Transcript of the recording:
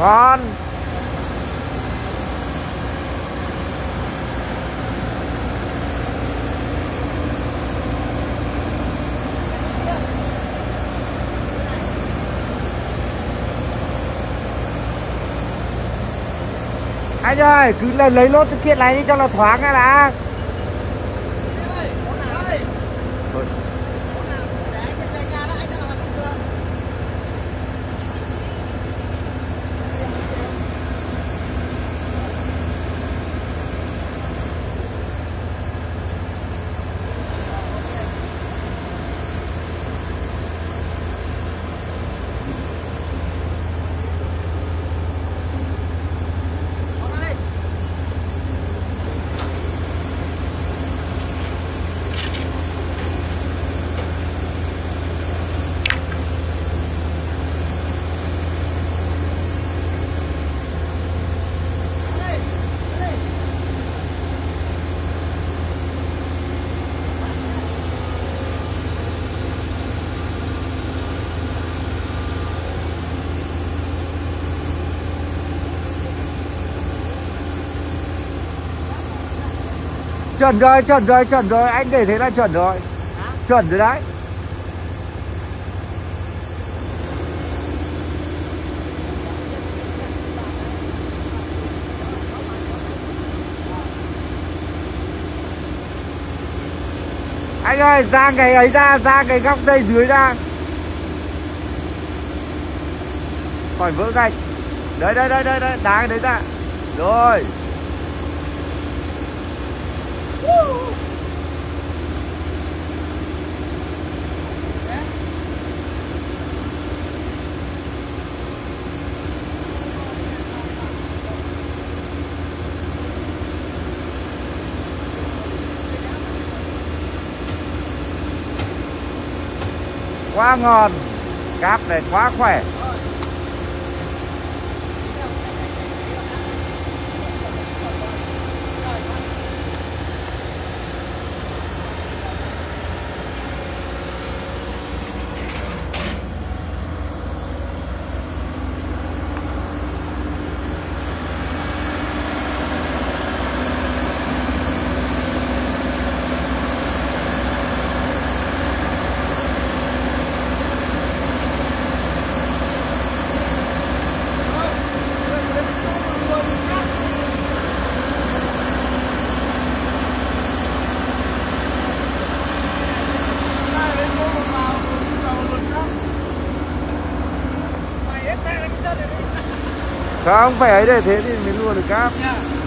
ngon. Anh ơi cứ lấy, lấy lốt cái kiện này đi cho nó thoáng ra đã chuẩn rồi chuẩn rồi chuẩn rồi. Anh để thế là chuẩn rồi. Chuẩn rồi đấy. Anh ơi ra cái ấy ra ra cái góc dây dưới ra. Khỏi vỡ gạch. Đấy đấy đấy đấy đấy đá cái đấy ra. Rồi quá ngon cáp này quá khỏe. Không phải ấy để thế thì mới luôn được cáp. Dạ.